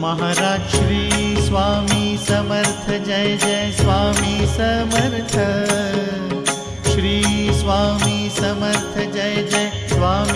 Maharaj Shri Swami Samarth Jai Jai Swami Samarth. Shri Swami Samarth Jai Jai Swami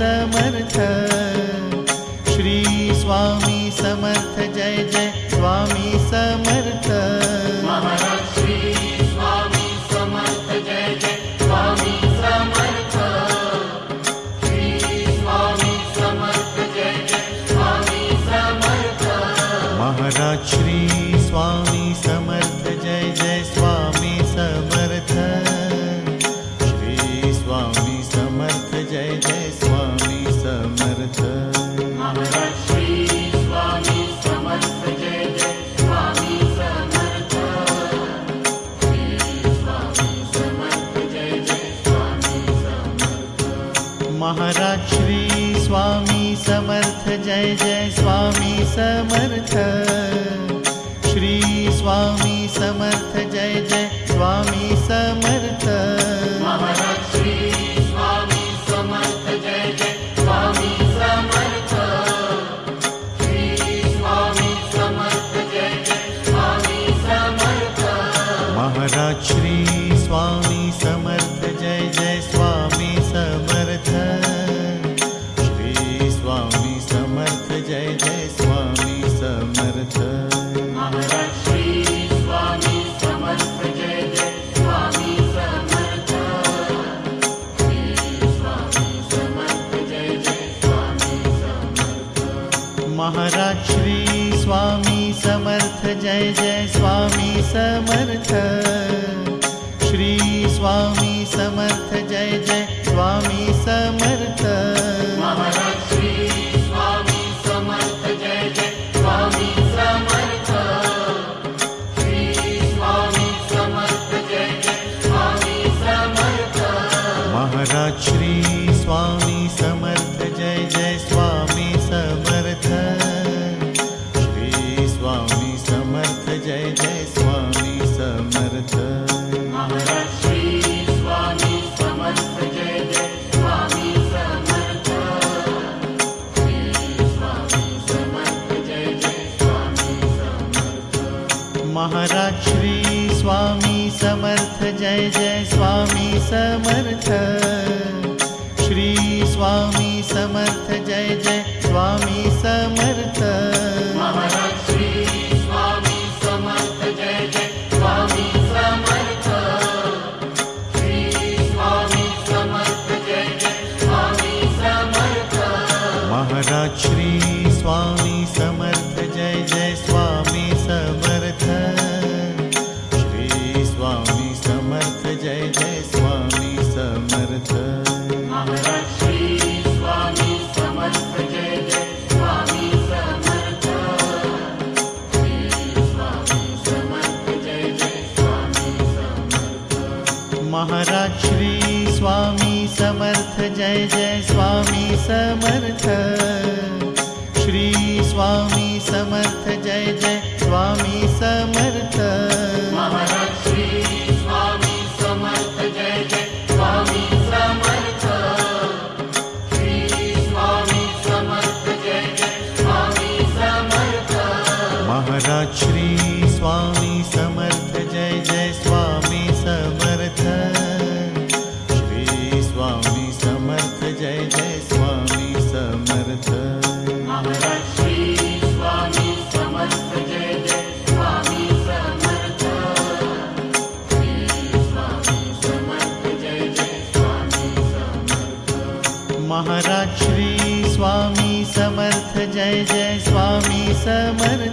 Samarth Maharaj Shri Swami Samarth Jai Jai Swami Samarth. Shri Swami Samarth Jai Jai Swami Maharaj Shri Swami Samarth Jai Jai Swami Samarth. Shri Swami Samarth Jai Jai Swami Samarth. Maharaj Shri Swami Jai Jai महाराक्ष्री Swami Samarth Samarth. Shri Swami Samarth Jai Jai Swami Jai Swami Samarth.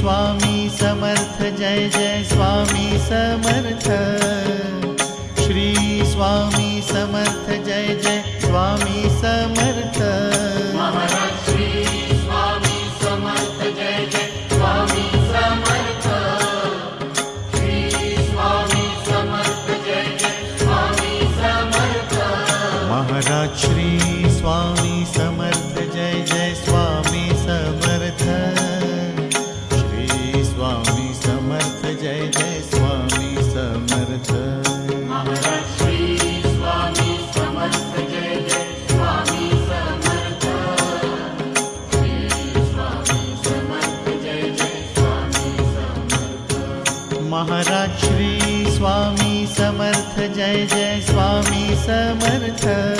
Swami Samarth, Jai Jai Swami Samarth. Shri Swami Samarth, Jai Jai Swami Samarth. Swami Samarth, Jai Jai Swami Shri Swami Jai Jai Swami Samarth.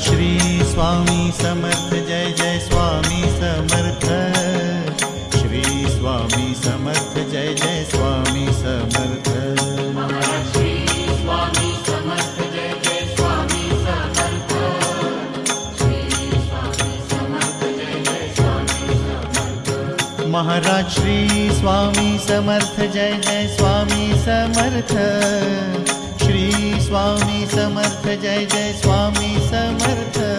Shri Swami Samarth, Jai Jai Swami Samarth. Shri Swami Samarth, Jai Jai Swami Samarth. Maharaj Shri Swami Samarth, Jai Jai Swami Samarth. Swami Samarth Jai Jai Swami Samarth.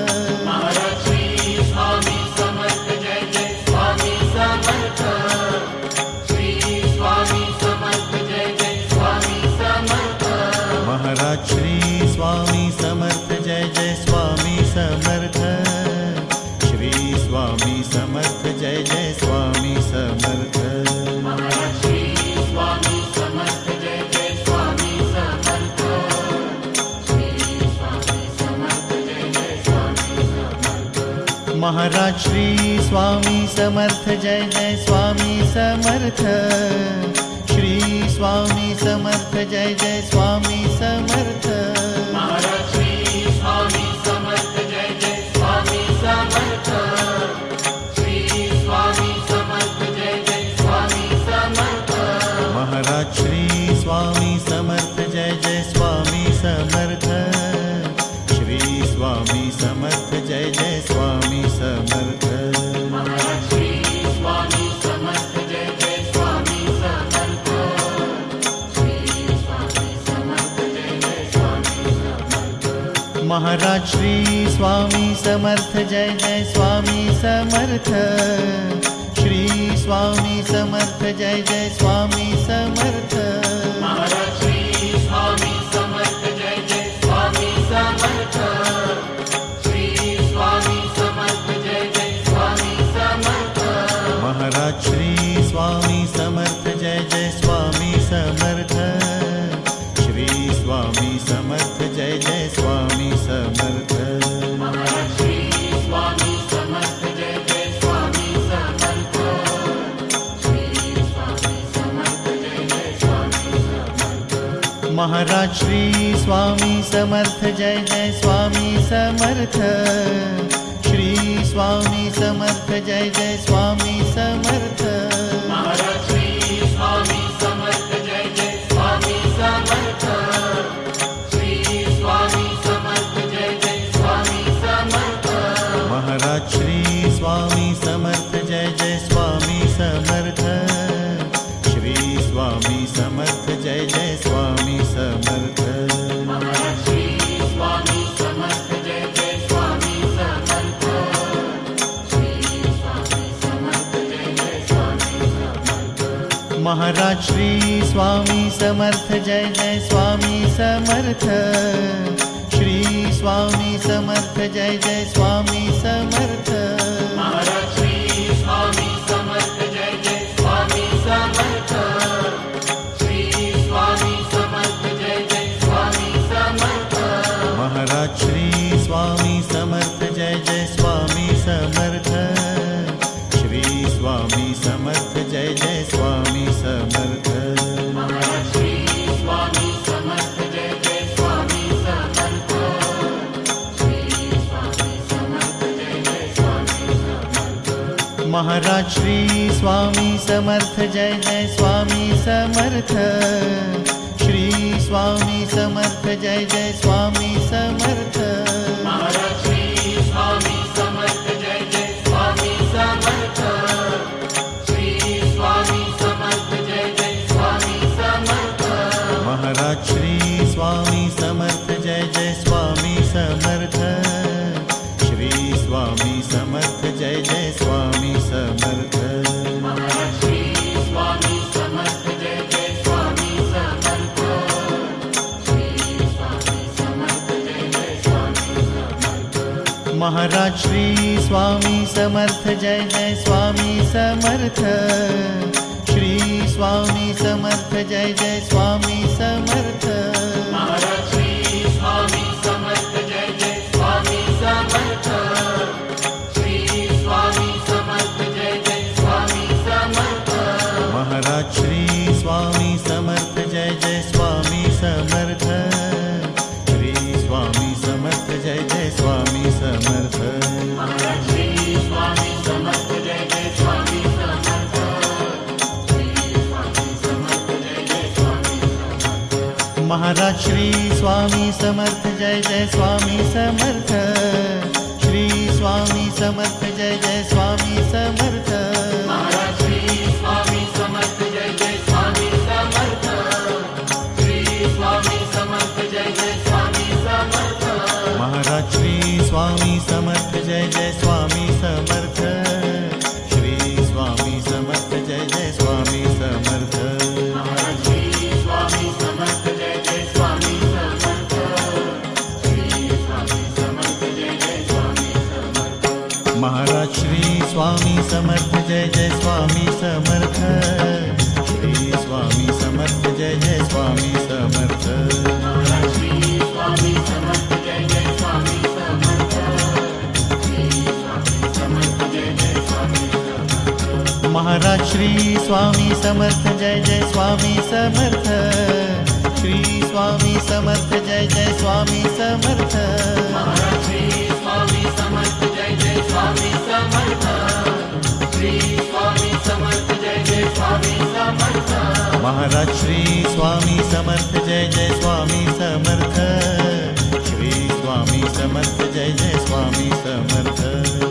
Maharaj Shri Swami Samarth Jai Jai Swami Samarth. Shri Swami Samarth Jai Jai Swami Samarth Maharaj Shri Swami Samarth Jai Jai Swami Samarth. Shri Swami Samarth Jai Jai Swami Samarth. Maharaj Maharaj Shri Swami Samarth Jai Jai Swami Samarth. Shri Swami Samarth Jai Jai Swami Samarth Maharaj Shri Swami Samarth Jai Jai Swami Samarth. Shri Swami Samarth Jai Jai Swami Samarth. Maharaj Shri Swami Samarth Jai Jai Swami Samarth. Shri Swami Samarth Jai Jai Swami Samarth. Maharaj Shri Swami Samarth Jai Jai Swami Samarth. Shri Swami Samarth Maharaj Shri Swami Samarth, Jai Jai Swami Samarth. Shri Swami Samarth, Jai Jai Swami Samarth. Shri Swami Samarth Jai Jai Swami Samarth. Shri Swami Samarth Jai Jai Swami Maharaj, Shri Swami Samarth, Jai Jai Swami Samarth. Shri Swami Samarth, Jai Jai Swami Samarth. Swami Samarth Jai Jai Swami Samarth. Shri Swami Samarth Jai Jai Swami Samarth. Maharaj Shri Swami Samarth Jai Jai Swami Samarth. Shri Swami Samarth Jai Jai Swami Samarth. Shri Swami Maharaj Shri Swami Samarth Jai Jai Swami Samarth. Shri Swami Samarth Jai Jai Swami Samarth.